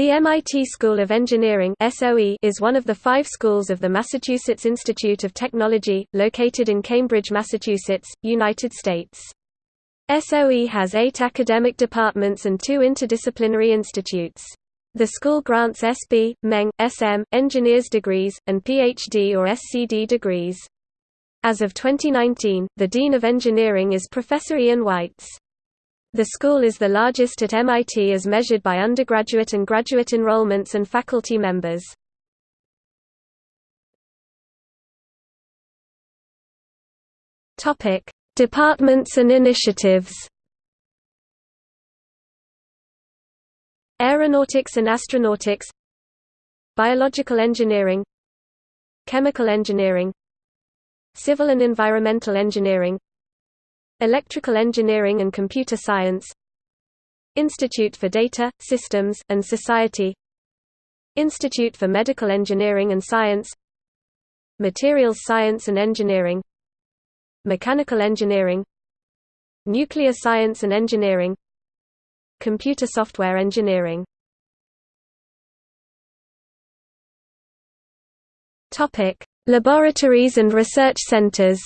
The MIT School of Engineering is one of the five schools of the Massachusetts Institute of Technology, located in Cambridge, Massachusetts, United States. SOE has eight academic departments and two interdisciplinary institutes. The school grants SB, MEng, SM, engineers degrees, and PhD or SCD degrees. As of 2019, the Dean of Engineering is Professor Ian Weitz. The school is the largest at MIT as measured by undergraduate and graduate enrollments and faculty members. Departments and initiatives. Aeronautics and Astronautics Biological Engineering Chemical Engineering Civil and Environmental Engineering Electrical Engineering and Computer Science Institute for Data, Systems, and Society Institute for Medical Engineering and Science Materials Science and Engineering Mechanical Engineering Nuclear Science and Engineering Computer Software Engineering. Laboratories and research centers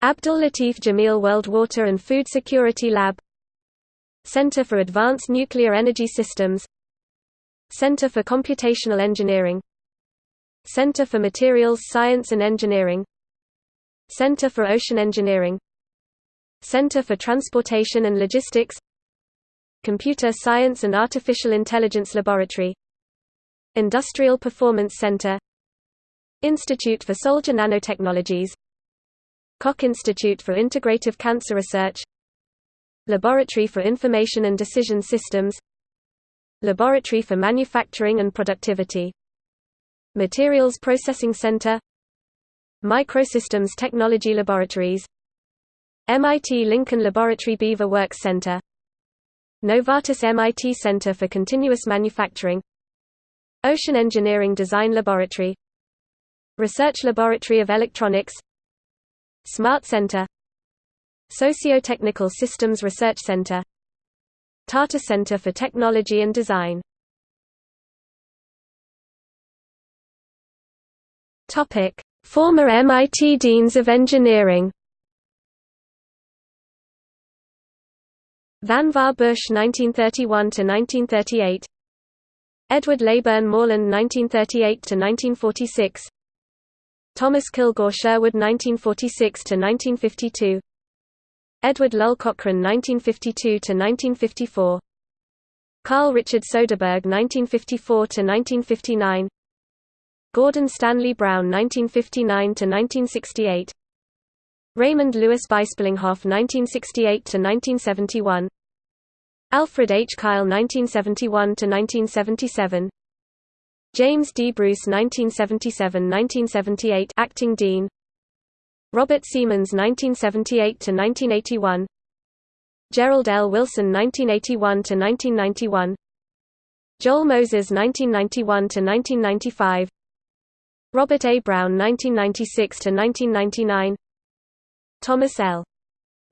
Abdul Latif Jameel World Water and Food Security Lab Center for Advanced Nuclear Energy Systems Center for Computational Engineering Center for Materials Science and Engineering Center for Ocean Engineering Center for Transportation and Logistics Computer Science and Artificial Intelligence Laboratory Industrial Performance Center Institute for Soldier Nanotechnologies Koch Institute for Integrative Cancer Research Laboratory for Information and Decision Systems Laboratory for Manufacturing and Productivity Materials Processing Center Microsystems Technology Laboratories MIT Lincoln Laboratory Beaver Works Center Novartis MIT Center for Continuous Manufacturing Ocean Engineering Design Laboratory Research Laboratory of Electronics Smart Center Socio-Technical Systems Research Center Tata Center for Technology and Design Former MIT Deans of Engineering. Vannevar Bush 1931 to 1938. Edward Leyburn Moreland 1938 to 1946. Thomas Kilgore Sherwood 1946–1952 Edward Lull Cochrane 1952–1954 Carl Richard Soderberg 1954–1959 Gordon Stanley Brown 1959–1968 Raymond Louis Bisplinghoff 1968–1971 Alfred H. Keil 1971–1977 James D. Bruce 1977–1978 acting dean Robert Seamans 1978–1981 Gerald L. Wilson 1981–1991 Joel Moses 1991–1995 Robert A. Brown 1996–1999 Thomas L.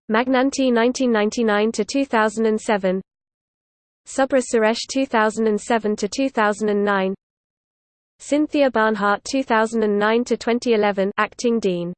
Magnanti 1999–2007 Subra Suresh 2007–2009 Cynthia Barnhart 2009 to 2011 acting dean